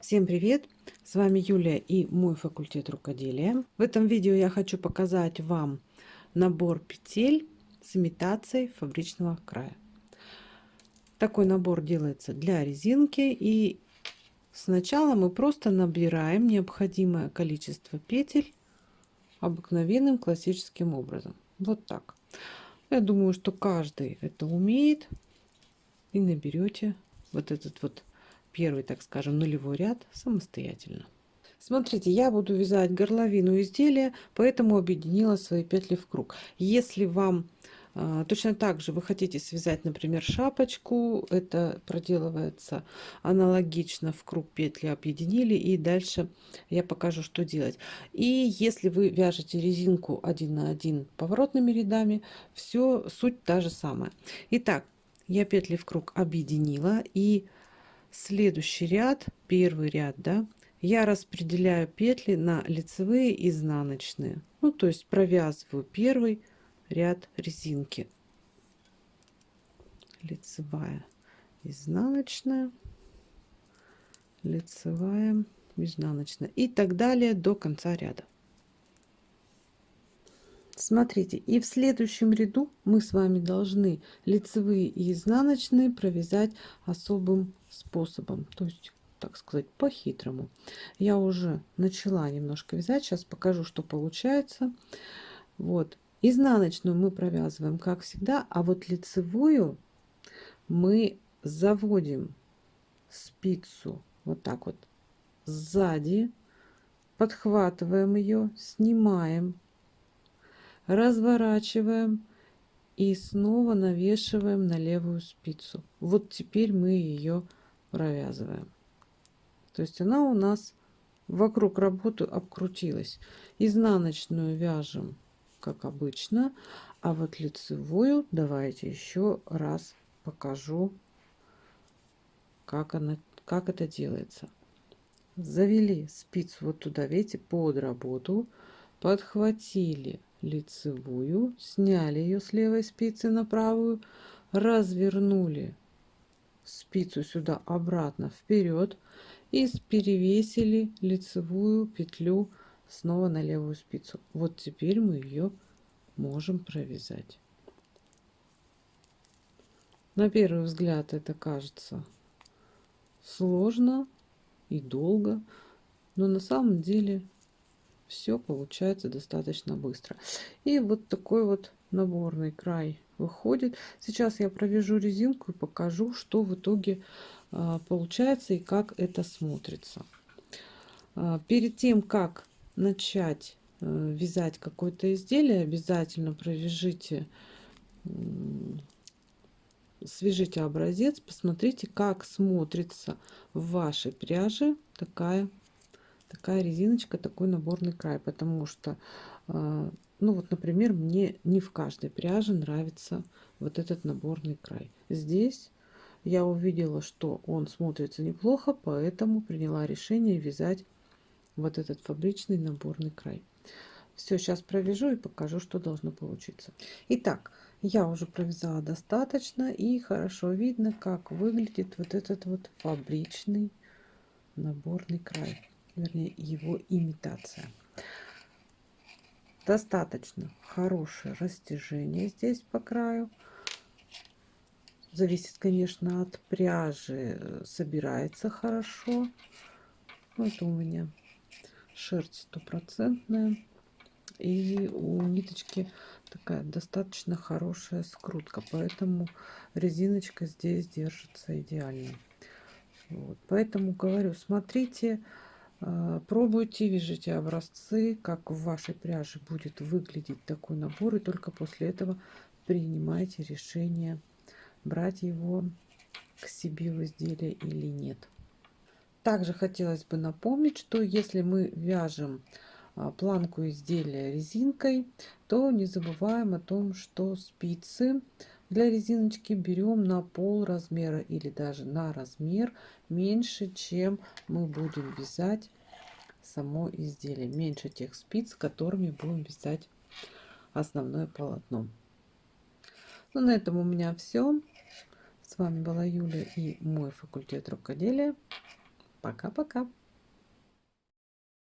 Всем привет! С вами Юлия и мой факультет рукоделия. В этом видео я хочу показать вам набор петель с имитацией фабричного края. Такой набор делается для резинки и сначала мы просто набираем необходимое количество петель обыкновенным классическим образом. Вот так. Я думаю, что каждый это умеет и наберете вот этот вот первый, так скажем, нулевой ряд самостоятельно. Смотрите, я буду вязать горловину изделия, поэтому объединила свои петли в круг. Если вам э, точно так же вы хотите связать, например, шапочку, это проделывается аналогично в круг петли объединили, и дальше я покажу, что делать. И если вы вяжете резинку один на один поворотными рядами, все суть та же самая. Итак, я петли в круг объединила и следующий ряд первый ряд да я распределяю петли на лицевые и изнаночные. Ну то есть провязываю первый ряд резинки. Лицевая изнаночная лицевая изнаночная. И так далее до конца ряда Смотрите, и в следующем ряду мы с вами должны лицевые и изнаночные провязать особым способом, то есть, так сказать, по-хитрому. Я уже начала немножко вязать, сейчас покажу, что получается. Вот, изнаночную мы провязываем, как всегда, а вот лицевую мы заводим спицу вот так вот сзади, подхватываем ее, снимаем разворачиваем и снова навешиваем на левую спицу. Вот теперь мы ее провязываем. То есть она у нас вокруг работы обкрутилась. Изнаночную вяжем, как обычно, а вот лицевую давайте еще раз покажу, как, она, как это делается. Завели спицу вот туда, видите, под работу, подхватили лицевую, сняли ее с левой спицы на правую, развернули спицу сюда обратно вперед и перевесили лицевую петлю снова на левую спицу. Вот теперь мы ее можем провязать. На первый взгляд это кажется сложно и долго, но на самом деле все получается достаточно быстро. И вот такой вот наборный край выходит. Сейчас я провяжу резинку и покажу, что в итоге а, получается и как это смотрится. А, перед тем, как начать э, вязать какое-то изделие, обязательно провяжите свяжите образец, посмотрите, как смотрится в вашей пряже такая такая резиночка, такой наборный край, потому что, а, ну вот, например, мне не в каждой пряже нравится вот этот наборный край. Здесь я увидела, что он смотрится неплохо, поэтому приняла решение вязать вот этот фабричный наборный край. Все, сейчас провяжу и покажу, что должно получиться. Итак, я уже провязала достаточно и хорошо видно, как выглядит вот этот вот фабричный наборный край вернее его имитация. Достаточно хорошее растяжение здесь по краю. Зависит, конечно, от пряжи. Собирается хорошо. Ну, это у меня шерсть стопроцентная. И у ниточки такая достаточно хорошая скрутка. Поэтому резиночка здесь держится идеально. Вот. Поэтому говорю, смотрите пробуйте, вяжите образцы, как в вашей пряже будет выглядеть такой набор. И только после этого принимайте решение, брать его к себе в изделие или нет. Также хотелось бы напомнить, что если мы вяжем а, планку изделия резинкой, то не забываем о том, что спицы для резиночки берем на пол размера или даже на размер меньше, чем мы будем вязать само изделие. Меньше тех спиц, которыми будем вязать основное полотно. Ну, на этом у меня все. С вами была Юля и мой факультет рукоделия. Пока-пока!